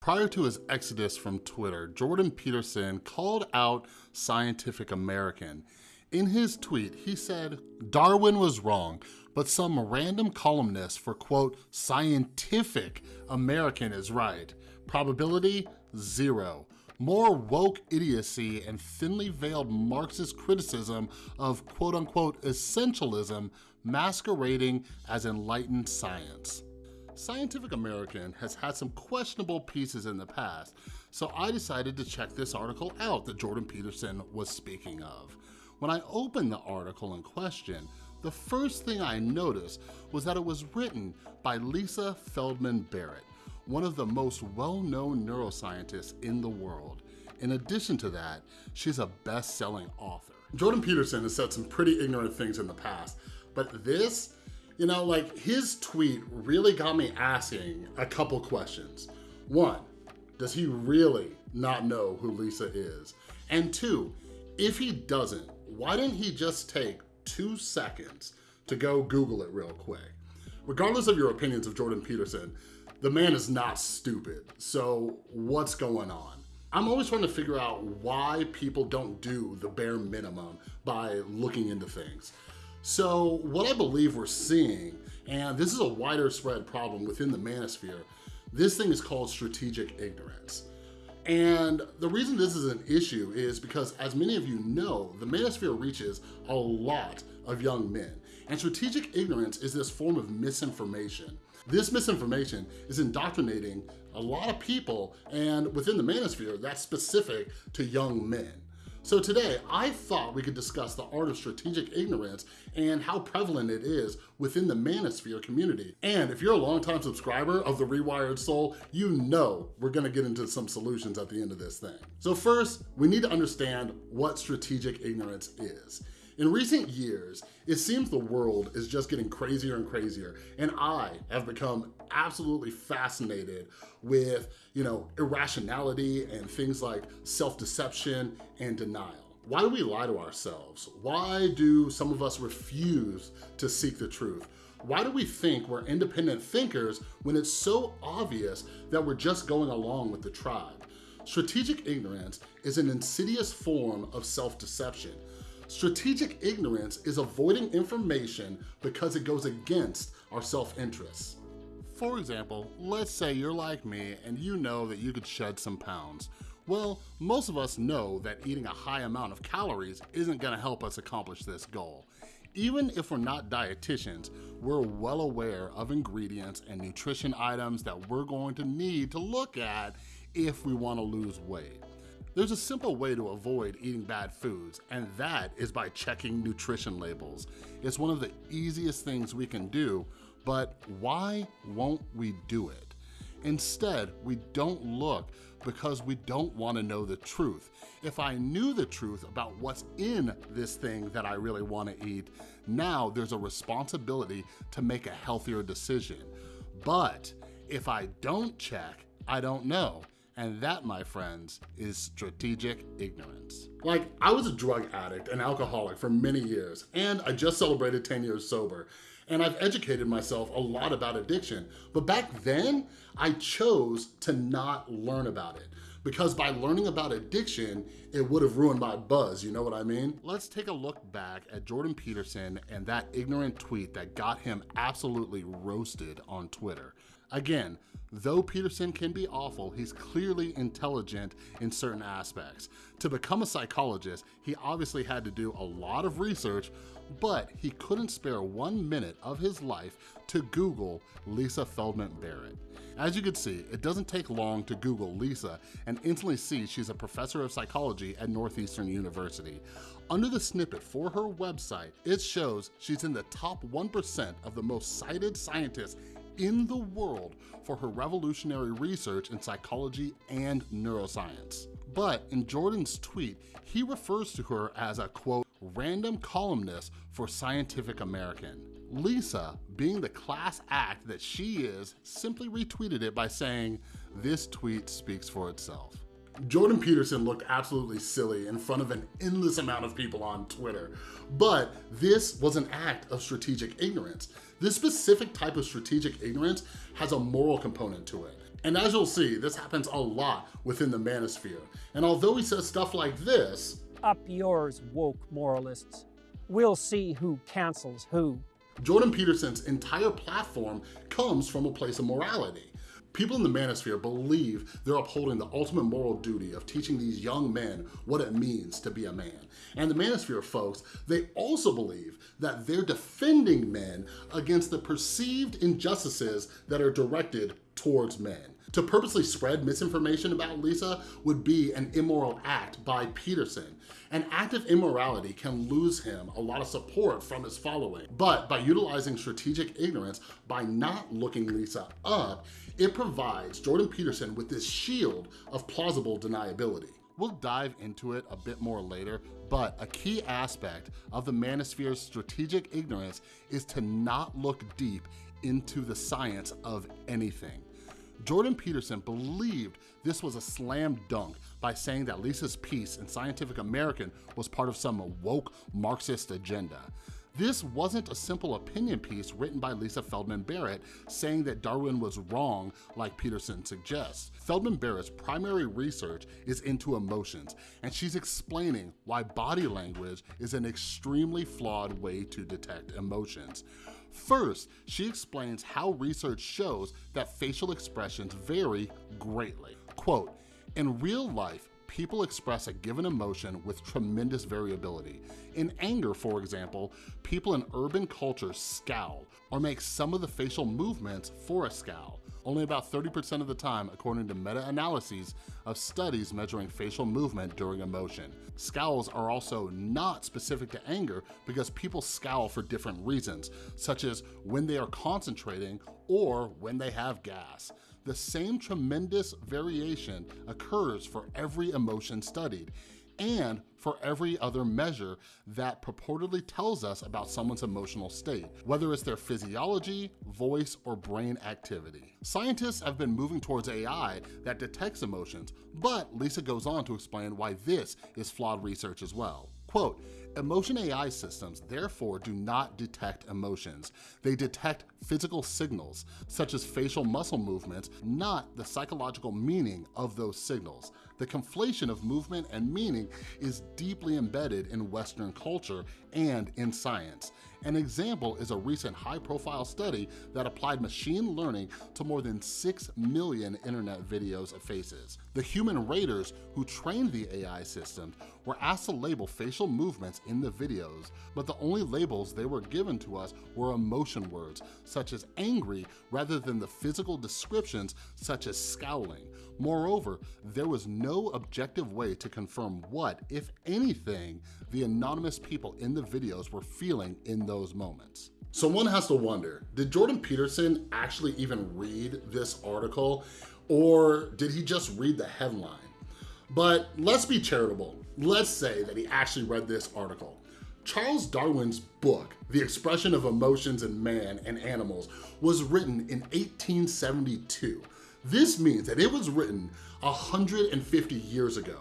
Prior to his exodus from Twitter, Jordan Peterson called out Scientific American. In his tweet, he said, Darwin was wrong, but some random columnist for quote, Scientific American is right. Probability, zero. More woke idiocy and thinly veiled Marxist criticism of quote unquote essentialism masquerading as enlightened science. Scientific American has had some questionable pieces in the past, so I decided to check this article out that Jordan Peterson was speaking of. When I opened the article in question, the first thing I noticed was that it was written by Lisa Feldman Barrett, one of the most well-known neuroscientists in the world. In addition to that, she's a best-selling author. Jordan Peterson has said some pretty ignorant things in the past, but this you know, like his tweet really got me asking a couple questions. One, does he really not know who Lisa is? And two, if he doesn't, why didn't he just take two seconds to go Google it real quick? Regardless of your opinions of Jordan Peterson, the man is not stupid. So what's going on? I'm always trying to figure out why people don't do the bare minimum by looking into things. So what I believe we're seeing, and this is a wider spread problem within the manosphere, this thing is called strategic ignorance. And the reason this is an issue is because as many of you know, the manosphere reaches a lot of young men. And strategic ignorance is this form of misinformation. This misinformation is indoctrinating a lot of people and within the manosphere that's specific to young men. So today, I thought we could discuss the art of strategic ignorance and how prevalent it is within the manosphere community. And if you're a longtime subscriber of The Rewired Soul, you know we're gonna get into some solutions at the end of this thing. So first, we need to understand what strategic ignorance is. In recent years, it seems the world is just getting crazier and crazier, and I have become absolutely fascinated with, you know, irrationality and things like self-deception and denial. Why do we lie to ourselves? Why do some of us refuse to seek the truth? Why do we think we're independent thinkers when it's so obvious that we're just going along with the tribe? Strategic ignorance is an insidious form of self-deception Strategic ignorance is avoiding information because it goes against our self-interests. For example, let's say you're like me and you know that you could shed some pounds. Well, most of us know that eating a high amount of calories isn't gonna help us accomplish this goal. Even if we're not dietitians, we're well aware of ingredients and nutrition items that we're going to need to look at if we wanna lose weight. There's a simple way to avoid eating bad foods, and that is by checking nutrition labels. It's one of the easiest things we can do, but why won't we do it? Instead, we don't look because we don't wanna know the truth. If I knew the truth about what's in this thing that I really wanna eat, now there's a responsibility to make a healthier decision. But if I don't check, I don't know. And that, my friends, is strategic ignorance. Like, I was a drug addict and alcoholic for many years, and I just celebrated 10 years sober. And I've educated myself a lot about addiction. But back then, I chose to not learn about it because by learning about addiction, it would have ruined my buzz, you know what I mean? Let's take a look back at Jordan Peterson and that ignorant tweet that got him absolutely roasted on Twitter. Again, though Peterson can be awful, he's clearly intelligent in certain aspects. To become a psychologist, he obviously had to do a lot of research, but he couldn't spare one minute of his life to Google Lisa Feldman Barrett. As you can see, it doesn't take long to Google Lisa and instantly see she's a professor of psychology at Northeastern University. Under the snippet for her website, it shows she's in the top 1% of the most cited scientists in the world for her revolutionary research in psychology and neuroscience. But in Jordan's tweet, he refers to her as a quote, random columnist for Scientific American. Lisa, being the class act that she is, simply retweeted it by saying, this tweet speaks for itself. Jordan Peterson looked absolutely silly in front of an endless amount of people on Twitter, but this was an act of strategic ignorance. This specific type of strategic ignorance has a moral component to it. And as you'll see, this happens a lot within the manosphere. And although he says stuff like this, Up yours, woke moralists. We'll see who cancels who. Jordan Peterson's entire platform comes from a place of morality. People in the manosphere believe they're upholding the ultimate moral duty of teaching these young men what it means to be a man. And the manosphere folks, they also believe that they're defending men against the perceived injustices that are directed towards men. To purposely spread misinformation about Lisa would be an immoral act by Peterson. An act of immorality can lose him a lot of support from his following. But by utilizing strategic ignorance, by not looking Lisa up, it provides Jordan Peterson with this shield of plausible deniability. We'll dive into it a bit more later, but a key aspect of the manosphere's strategic ignorance is to not look deep into the science of anything. Jordan Peterson believed this was a slam dunk by saying that Lisa's piece in Scientific American was part of some woke Marxist agenda. This wasn't a simple opinion piece written by Lisa Feldman Barrett saying that Darwin was wrong like Peterson suggests. Feldman Barrett's primary research is into emotions, and she's explaining why body language is an extremely flawed way to detect emotions. First, she explains how research shows that facial expressions vary greatly. Quote, in real life, people express a given emotion with tremendous variability. In anger, for example, people in urban cultures scowl or make some of the facial movements for a scowl. Only about 30% of the time, according to meta-analyses of studies measuring facial movement during emotion. Scowls are also not specific to anger because people scowl for different reasons, such as when they are concentrating or when they have gas the same tremendous variation occurs for every emotion studied and for every other measure that purportedly tells us about someone's emotional state, whether it's their physiology, voice, or brain activity. Scientists have been moving towards AI that detects emotions, but Lisa goes on to explain why this is flawed research as well. Quote, Emotion AI systems therefore do not detect emotions. They detect physical signals, such as facial muscle movements, not the psychological meaning of those signals. The conflation of movement and meaning is deeply embedded in Western culture and in science. An example is a recent high-profile study that applied machine learning to more than 6 million internet videos of faces. The human raters who trained the AI system were asked to label facial movements in the videos, but the only labels they were given to us were emotion words, such as angry, rather than the physical descriptions such as scowling. Moreover, there was no objective way to confirm what, if anything, the anonymous people in the videos were feeling in those moments. So one has to wonder, did Jordan Peterson actually even read this article or did he just read the headline? But let's be charitable. Let's say that he actually read this article. Charles Darwin's book, The Expression of Emotions in Man and Animals, was written in 1872. This means that it was written 150 years ago.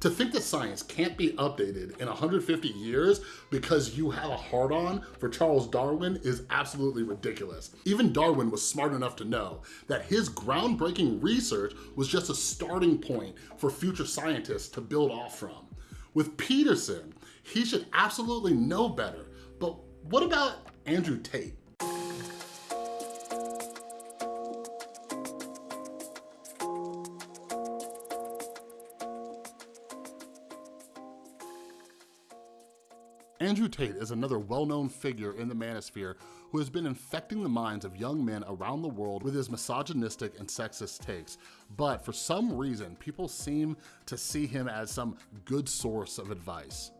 To think that science can't be updated in 150 years because you have a hard-on for Charles Darwin is absolutely ridiculous. Even Darwin was smart enough to know that his groundbreaking research was just a starting point for future scientists to build off from. With Peterson, he should absolutely know better, but what about Andrew Tate? Andrew Tate is another well-known figure in the manosphere who has been infecting the minds of young men around the world with his misogynistic and sexist takes. But for some reason, people seem to see him as some good source of advice.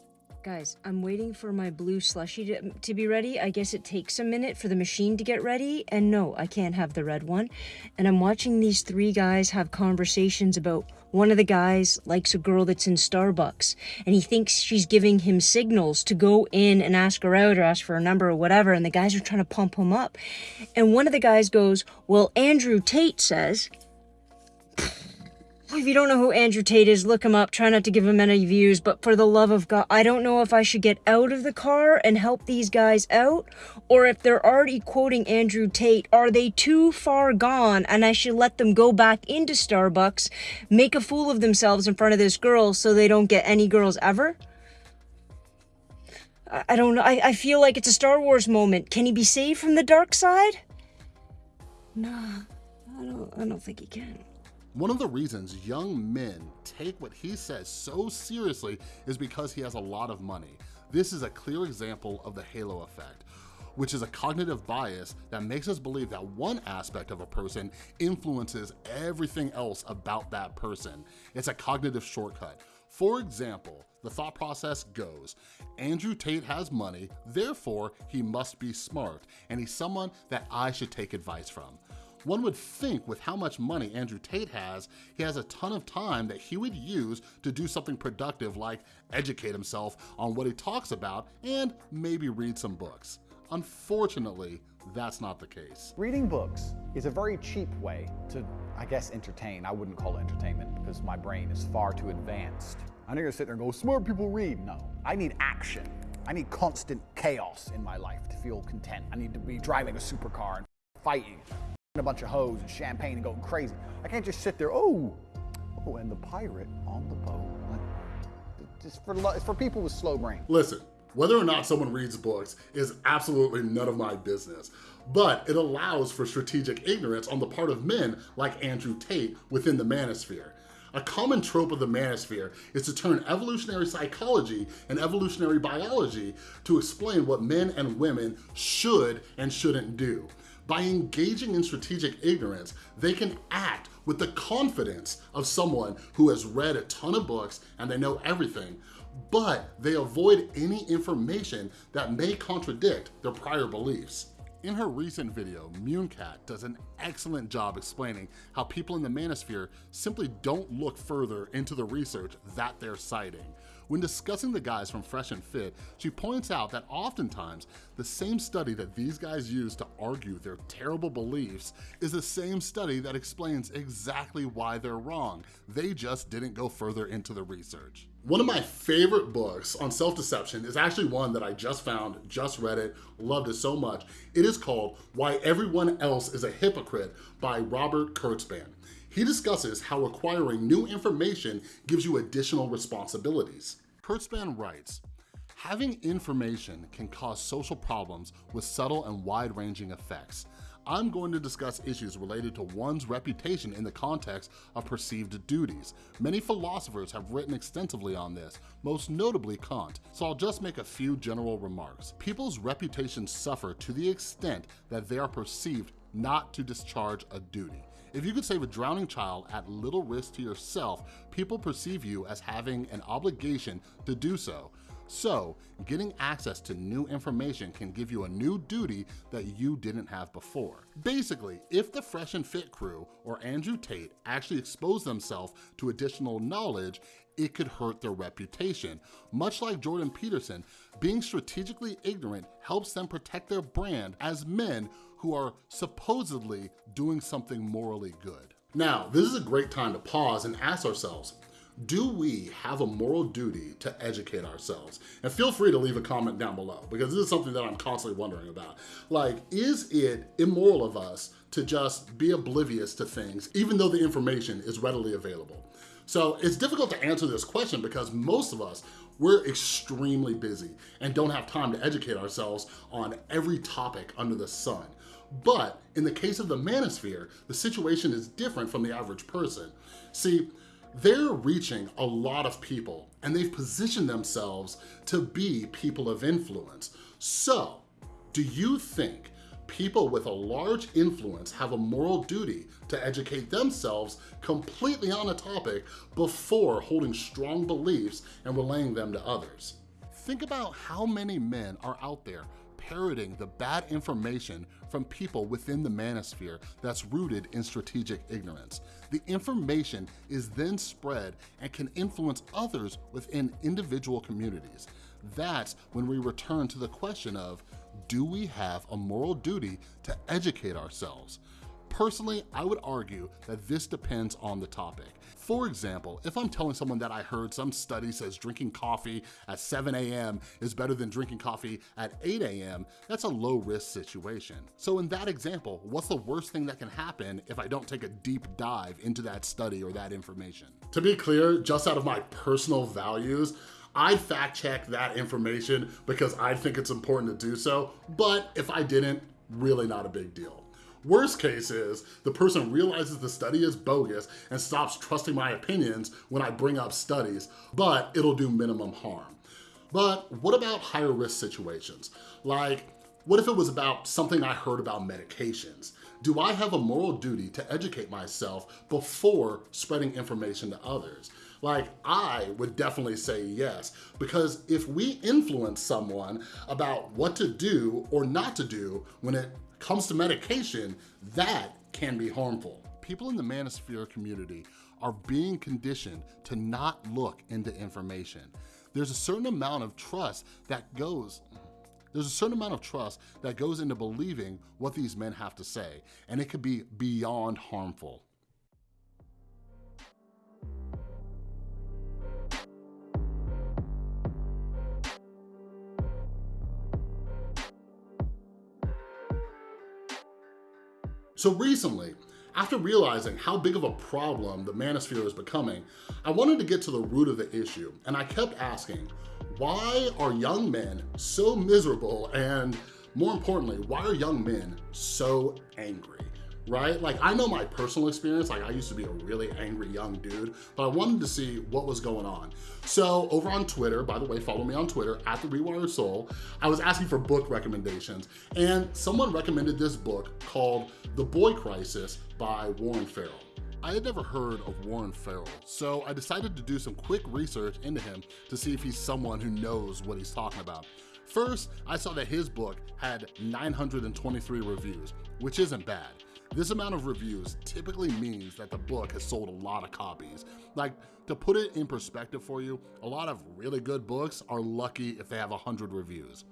Guys, I'm waiting for my blue slushy to, to, be ready. I guess it takes a minute for the machine to get ready. And no, I can't have the red one. And I'm watching these three guys have conversations about one of the guys likes a girl that's in Starbucks and he thinks she's giving him signals to go in and ask her out or ask for a number or whatever. And the guys are trying to pump him up. And one of the guys goes, Well, Andrew Tate says, if you don't know who Andrew Tate is, look him up. Try not to give him any views, but for the love of God, I don't know if I should get out of the car and help these guys out, or if they're already quoting Andrew Tate, are they too far gone and I should let them go back into Starbucks, make a fool of themselves in front of this girl so they don't get any girls ever? I, don't know. I, I feel like it's a Star Wars moment. Can he be saved from the dark side? Nah, I don't, I don't think he can. One of the reasons young men take what he says so seriously is because he has a lot of money. This is a clear example of the halo effect, which is a cognitive bias that makes us believe that one aspect of a person influences everything else about that person. It's a cognitive shortcut. For example, the thought process goes, Andrew Tate has money, therefore he must be smart, and he's someone that I should take advice from. One would think with how much money Andrew Tate has, he has a ton of time that he would use to do something productive like educate himself on what he talks about and maybe read some books. Unfortunately, that's not the case. Reading books is a very cheap way to, I guess, entertain. I wouldn't call it entertainment because my brain is far too advanced. I'm not gonna sit there and go, smart people read. No, I need action. I need constant chaos in my life to feel content. I need to be driving a supercar and fighting a bunch of hoes and champagne and going crazy. I can't just sit there, oh, oh, and the pirate on the boat. Like, for, for people with slow brain. Listen, whether or not someone reads books is absolutely none of my business, but it allows for strategic ignorance on the part of men like Andrew Tate within the manosphere. A common trope of the manosphere is to turn evolutionary psychology and evolutionary biology to explain what men and women should and shouldn't do. By engaging in strategic ignorance, they can act with the confidence of someone who has read a ton of books and they know everything, but they avoid any information that may contradict their prior beliefs. In her recent video, Munecat does an excellent job explaining how people in the manosphere simply don't look further into the research that they're citing. When discussing the guys from Fresh and Fit, she points out that oftentimes the same study that these guys use to argue their terrible beliefs is the same study that explains exactly why they're wrong. They just didn't go further into the research. One of my favorite books on self-deception is actually one that I just found, just read it, loved it so much. It is called Why Everyone Else is a Hypocrite by Robert Kurzban. He discusses how acquiring new information gives you additional responsibilities. Kurzban writes, Having information can cause social problems with subtle and wide-ranging effects. I'm going to discuss issues related to one's reputation in the context of perceived duties. Many philosophers have written extensively on this, most notably Kant, so I'll just make a few general remarks. People's reputations suffer to the extent that they are perceived not to discharge a duty. If you could save a drowning child at little risk to yourself, people perceive you as having an obligation to do so. So, getting access to new information can give you a new duty that you didn't have before. Basically, if the Fresh and Fit crew or Andrew Tate actually expose themselves to additional knowledge, it could hurt their reputation. Much like Jordan Peterson, being strategically ignorant helps them protect their brand as men who are supposedly doing something morally good. Now, this is a great time to pause and ask ourselves, do we have a moral duty to educate ourselves? And feel free to leave a comment down below because this is something that I'm constantly wondering about. Like, is it immoral of us to just be oblivious to things even though the information is readily available? So it's difficult to answer this question because most of us, we're extremely busy and don't have time to educate ourselves on every topic under the sun. But in the case of the manosphere, the situation is different from the average person. See, they're reaching a lot of people and they've positioned themselves to be people of influence. So, do you think people with a large influence have a moral duty to educate themselves completely on a topic before holding strong beliefs and relaying them to others? Think about how many men are out there parroting the bad information from people within the manosphere that's rooted in strategic ignorance. The information is then spread and can influence others within individual communities. That's when we return to the question of, do we have a moral duty to educate ourselves? Personally, I would argue that this depends on the topic. For example, if I'm telling someone that I heard some study says drinking coffee at 7 a.m. is better than drinking coffee at 8 a.m., that's a low risk situation. So in that example, what's the worst thing that can happen if I don't take a deep dive into that study or that information? To be clear, just out of my personal values, I fact check that information because I think it's important to do so, but if I didn't, really not a big deal. Worst case is the person realizes the study is bogus and stops trusting my opinions when I bring up studies, but it'll do minimum harm. But what about higher risk situations? Like, what if it was about something I heard about medications? Do I have a moral duty to educate myself before spreading information to others? Like, I would definitely say yes, because if we influence someone about what to do or not to do when it comes to medication, that can be harmful. People in the manosphere community are being conditioned to not look into information. There's a certain amount of trust that goes, there's a certain amount of trust that goes into believing what these men have to say, and it could be beyond harmful. So recently, after realizing how big of a problem the manosphere is becoming, I wanted to get to the root of the issue, and I kept asking, why are young men so miserable and more importantly, why are young men so angry? Right? Like I know my personal experience, like I used to be a really angry young dude, but I wanted to see what was going on. So over on Twitter, by the way, follow me on Twitter, at The Rewired Soul, I was asking for book recommendations and someone recommended this book called The Boy Crisis by Warren Farrell. I had never heard of Warren Farrell, so I decided to do some quick research into him to see if he's someone who knows what he's talking about. First, I saw that his book had 923 reviews, which isn't bad. This amount of reviews typically means that the book has sold a lot of copies. Like, to put it in perspective for you, a lot of really good books are lucky if they have 100 reviews.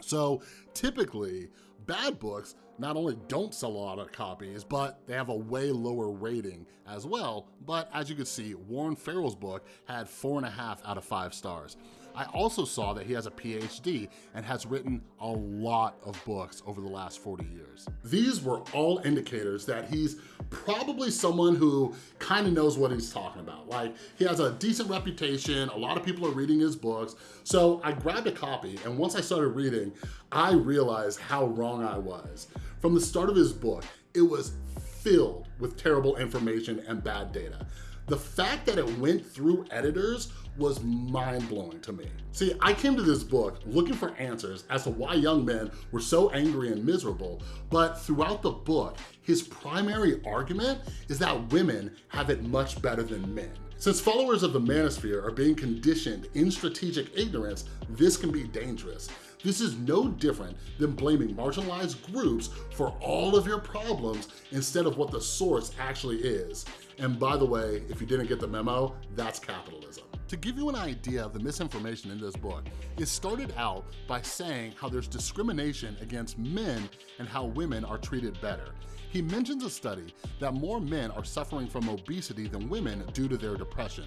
So typically, bad books not only don't sell a lot of copies, but they have a way lower rating as well. But as you can see, Warren Farrell's book had four and a half out of five stars. I also saw that he has a PhD and has written a lot of books over the last 40 years. These were all indicators that he's probably someone who kind of knows what he's talking about. Like he has a decent reputation, a lot of people are reading his books. So I grabbed a copy and once I started reading, I realized how wrong I was. From the start of his book, it was filled with terrible information and bad data. The fact that it went through editors was mind-blowing to me. See, I came to this book looking for answers as to why young men were so angry and miserable, but throughout the book, his primary argument is that women have it much better than men. Since followers of the manosphere are being conditioned in strategic ignorance, this can be dangerous. This is no different than blaming marginalized groups for all of your problems instead of what the source actually is. And by the way, if you didn't get the memo, that's capitalism. To give you an idea of the misinformation in this book, it started out by saying how there's discrimination against men and how women are treated better. He mentions a study that more men are suffering from obesity than women due to their depression.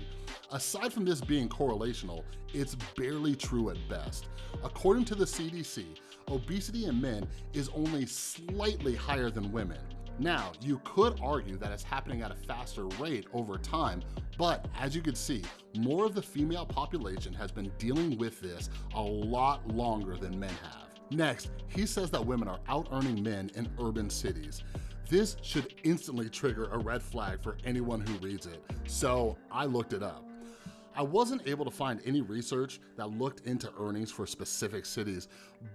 Aside from this being correlational, it's barely true at best. According to the CDC, obesity in men is only slightly higher than women. Now, you could argue that it's happening at a faster rate over time, but as you can see, more of the female population has been dealing with this a lot longer than men have. Next, he says that women are out-earning men in urban cities. This should instantly trigger a red flag for anyone who reads it, so I looked it up. I wasn't able to find any research that looked into earnings for specific cities,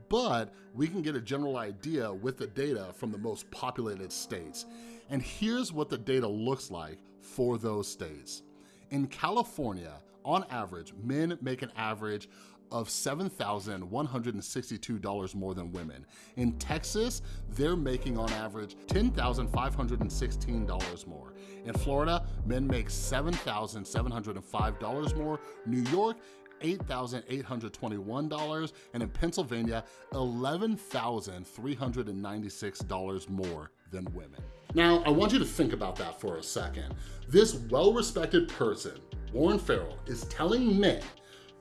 but we can get a general idea with the data from the most populated states. And here's what the data looks like for those states. In California, on average, men make an average of $7,162 more than women. In Texas, they're making on average $10,516 more. In Florida, men make $7,705 more. New York, $8,821, and in Pennsylvania, $11,396 more than women. Now, I want you to think about that for a second. This well-respected person, Warren Farrell, is telling men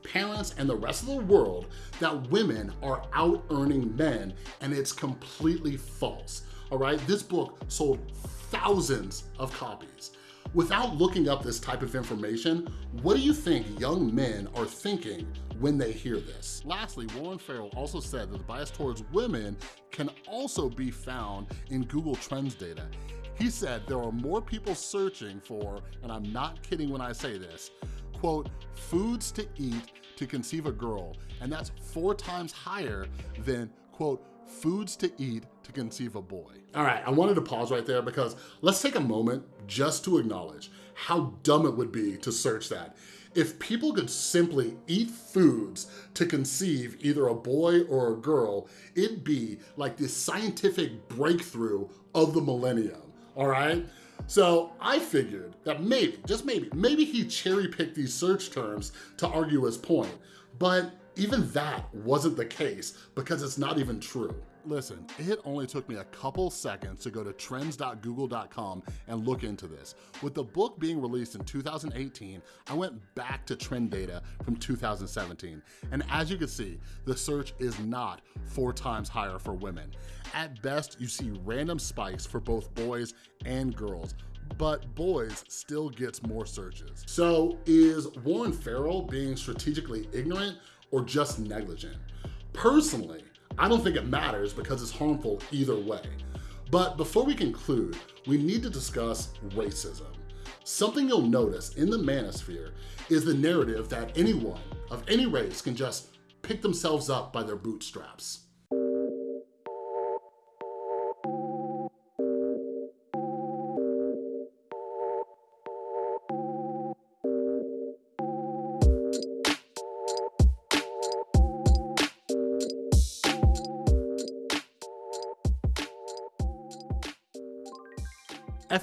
parents, and the rest of the world that women are out earning men and it's completely false, all right? This book sold thousands of copies. Without looking up this type of information, what do you think young men are thinking when they hear this? Lastly, Warren Farrell also said that the bias towards women can also be found in Google Trends data. He said there are more people searching for, and I'm not kidding when I say this, quote, foods to eat to conceive a girl, and that's four times higher than, quote, foods to eat to conceive a boy. All right, I wanted to pause right there because let's take a moment just to acknowledge how dumb it would be to search that. If people could simply eat foods to conceive either a boy or a girl, it'd be like this scientific breakthrough of the millennium, all right? So I figured that maybe, just maybe, maybe he cherry picked these search terms to argue his point, but even that wasn't the case because it's not even true. Listen, it only took me a couple seconds to go to trends.google.com and look into this. With the book being released in 2018, I went back to trend data from 2017. And as you can see, the search is not four times higher for women. At best, you see random spikes for both boys and girls, but boys still gets more searches. So is Warren Farrell being strategically ignorant or just negligent? Personally, I don't think it matters because it's harmful either way. But before we conclude, we need to discuss racism. Something you'll notice in the manosphere is the narrative that anyone of any race can just pick themselves up by their bootstraps.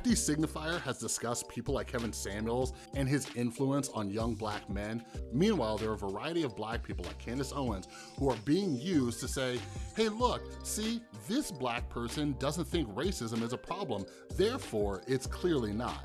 FD Signifier has discussed people like Kevin Samuels and his influence on young black men. Meanwhile, there are a variety of black people like Candace Owens who are being used to say, hey look, see, this black person doesn't think racism is a problem, therefore it's clearly not.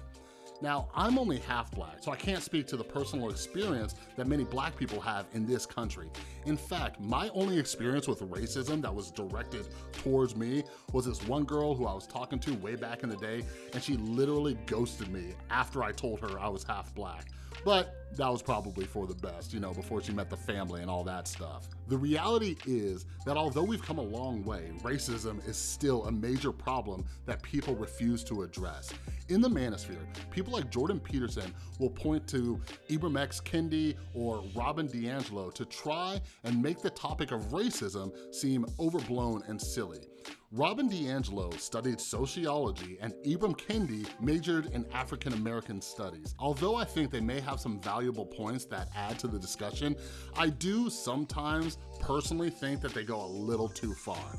Now, I'm only half black, so I can't speak to the personal experience that many black people have in this country. In fact, my only experience with racism that was directed towards me was this one girl who I was talking to way back in the day, and she literally ghosted me after I told her I was half black. But that was probably for the best, you know, before she met the family and all that stuff. The reality is that although we've come a long way, racism is still a major problem that people refuse to address. In the manosphere, people like Jordan Peterson will point to Ibram X. Kendi or Robin DiAngelo to try and make the topic of racism seem overblown and silly. Robin DiAngelo studied sociology and Ibram Kendi majored in African American studies. Although I think they may have some valuable points that add to the discussion, I do sometimes personally think that they go a little too far.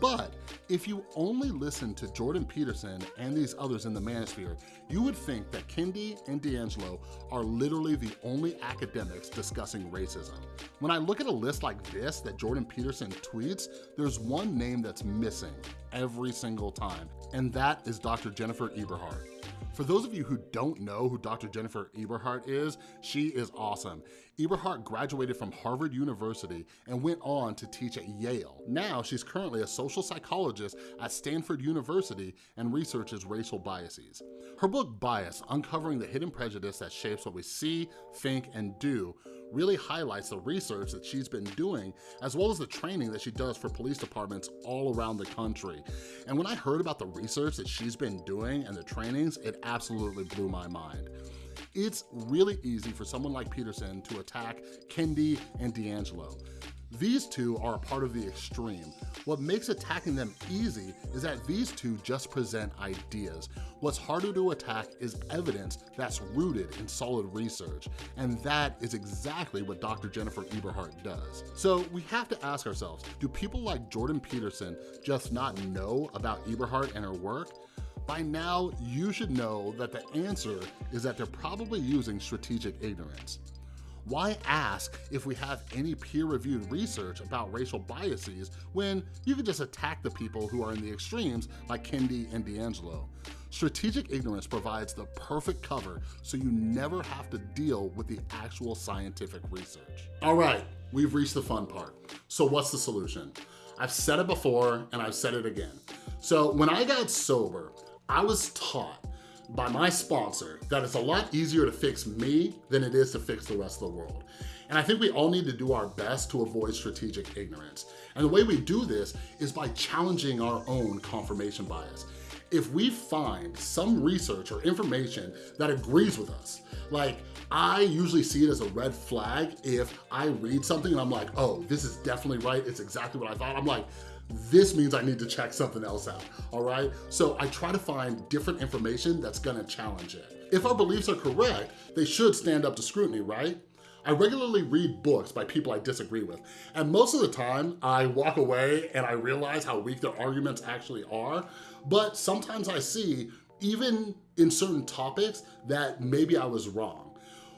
But if you only listen to Jordan Peterson and these others in the manosphere, you would think that Kendi and DiAngelo are literally the only academics discussing racism. When I look at a list like this that Jordan Peterson tweets, there's one name that's missing every single time, and that is Dr. Jennifer Eberhardt. For those of you who don't know who Dr. Jennifer Eberhardt is, she is awesome. Eberhardt graduated from Harvard University and went on to teach at Yale. Now she's currently a social psychologist at Stanford University and researches racial biases. Her book Bias, Uncovering the Hidden Prejudice That Shapes What We See, Think, and Do really highlights the research that she's been doing, as well as the training that she does for police departments all around the country. And when I heard about the research that she's been doing and the trainings, it absolutely blew my mind. It's really easy for someone like Peterson to attack Kendi and DiAngelo. These two are a part of the extreme. What makes attacking them easy is that these two just present ideas. What's harder to attack is evidence that's rooted in solid research, and that is exactly what Dr. Jennifer Eberhardt does. So we have to ask ourselves, do people like Jordan Peterson just not know about Eberhardt and her work? By now, you should know that the answer is that they're probably using strategic ignorance. why ask if we have any peer-reviewed research about racial biases when you can just attack the people who are in the extremes like Kendi and DiAngelo? Strategic ignorance provides the perfect cover so you never have to deal with the actual scientific research. All right, we've reached the fun part. So what's the solution? I've said it before and I've said it again. So when I got sober, I was taught by my sponsor that it's a lot easier to fix me than it is to fix the rest of the world. And I think we all need to do our best to avoid strategic ignorance. And the way we do this is by challenging our own confirmation bias. If we find some research or information that agrees with us, like I usually see it as a red flag if I read something and I'm like, oh, this is definitely right, it's exactly what I thought. I'm like, this means I need to check something else out, all right? So I try to find different information that's gonna challenge it. If our beliefs are correct, they should stand up to scrutiny, right? I regularly read books by people I disagree with, and most of the time I walk away and I realize how weak their arguments actually are, but sometimes I see, even in certain topics, that maybe I was wrong.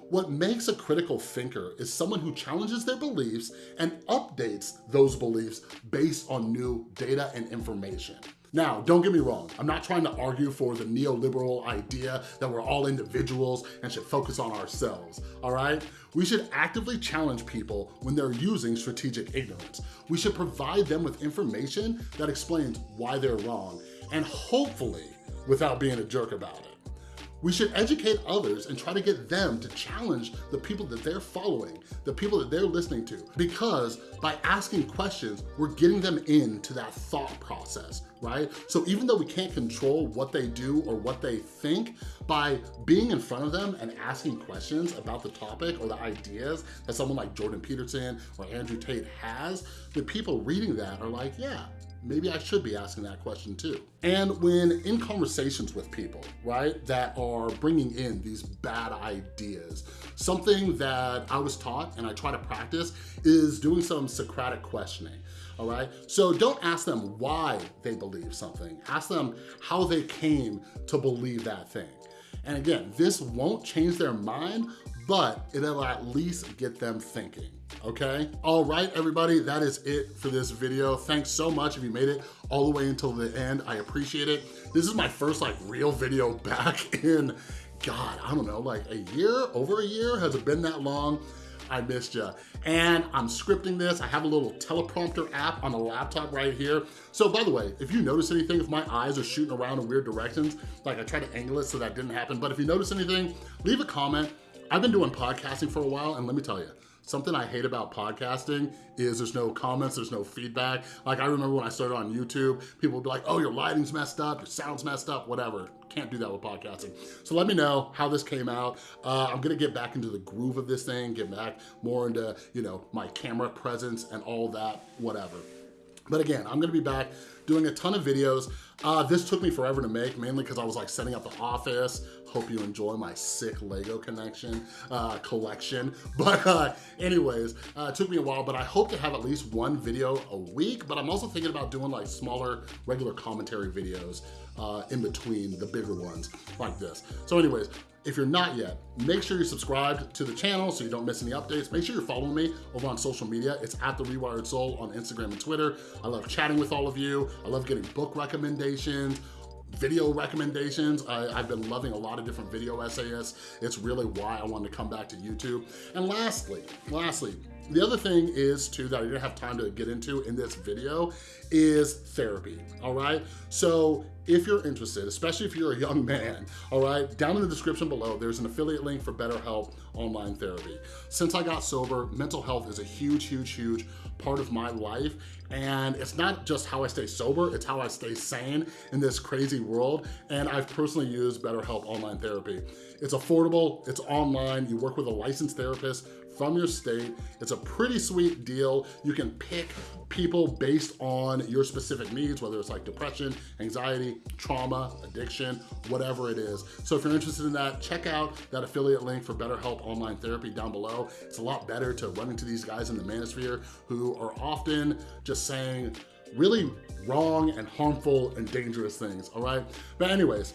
What makes a critical thinker is someone who challenges their beliefs and updates those beliefs based on new data and information. Now, don't get me wrong, I'm not trying to argue for the neoliberal idea that we're all individuals and should focus on ourselves, all right? We should actively challenge people when they're using strategic ignorance. We should provide them with information that explains why they're wrong, and hopefully without being a jerk about it. We should educate others and try to get them to challenge the people that they're following, the people that they're listening to. Because by asking questions, we're getting them into that thought process, right? So even though we can't control what they do or what they think, by being in front of them and asking questions about the topic or the ideas that someone like Jordan Peterson or Andrew Tate has, the people reading that are like, yeah, maybe I should be asking that question too. And when in conversations with people, right, that are bringing in these bad ideas, something that I was taught and I try to practice is doing some Socratic questioning all right? So don't ask them why they believe something. Ask them how they came to believe that thing. And again, this won't change their mind, but it'll at least get them thinking, okay? All right, everybody, that is it for this video. Thanks so much if you made it all the way until the end. I appreciate it. This is my first like real video back in, God, I don't know, like a year, over a year? Has it been that long? I missed you. And I'm scripting this. I have a little teleprompter app on the laptop right here. So by the way, if you notice anything, if my eyes are shooting around in weird directions, like I try to angle it so that didn't happen, but if you notice anything, leave a comment. I've been doing podcasting for a while, and let me tell you, Something I hate about podcasting is there's no comments, there's no feedback. Like I remember when I started on YouTube, people would be like, oh, your lighting's messed up, your sound's messed up, whatever. Can't do that with podcasting. So let me know how this came out. Uh, I'm gonna get back into the groove of this thing, get back more into, you know, my camera presence and all that, whatever. But again, I'm gonna be back doing a ton of videos. Uh, this took me forever to make, mainly because I was like setting up the office. Hope you enjoy my sick Lego connection uh, collection. But uh, anyways, uh, it took me a while, but I hope to have at least one video a week. But I'm also thinking about doing like smaller, regular commentary videos uh, in between the bigger ones like this. So anyways, if you're not yet, make sure you're subscribed to the channel so you don't miss any updates. Make sure you're following me over on social media. It's at The Rewired Soul on Instagram and Twitter. I love chatting with all of you. I love getting book recommendations, video recommendations. I, have been loving a lot of different video essayists. It's really why I wanted to come back to YouTube. And lastly, lastly, the other thing is too that I didn't have time to get into in this video is therapy, all right? So if you're interested, especially if you're a young man, all right, down in the description below, there's an affiliate link for BetterHelp online therapy. Since I got sober, mental health is a huge, huge, huge part of my life. And it's not just how I stay sober, it's how I stay sane in this crazy world. And I've personally used BetterHelp online therapy. It's affordable, it's online, you work with a licensed therapist from your state. It's a pretty sweet deal. You can pick people based on your specific needs, whether it's like depression, anxiety, trauma, addiction, whatever it is. So if you're interested in that, check out that affiliate link for BetterHelp Online Therapy down below. It's a lot better to run into these guys in the manosphere who are often just saying really wrong and harmful and dangerous things, all right? But anyways,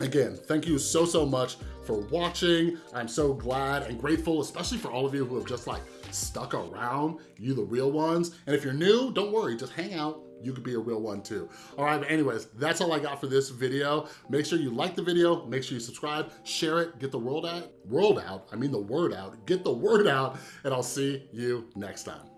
Again, thank you so, so much for watching. I'm so glad and grateful, especially for all of you who have just like stuck around, you the real ones. And if you're new, don't worry, just hang out. You could be a real one too. All right, but anyways, that's all I got for this video. Make sure you like the video, make sure you subscribe, share it, get the world out, world out, I mean the word out, get the word out, and I'll see you next time.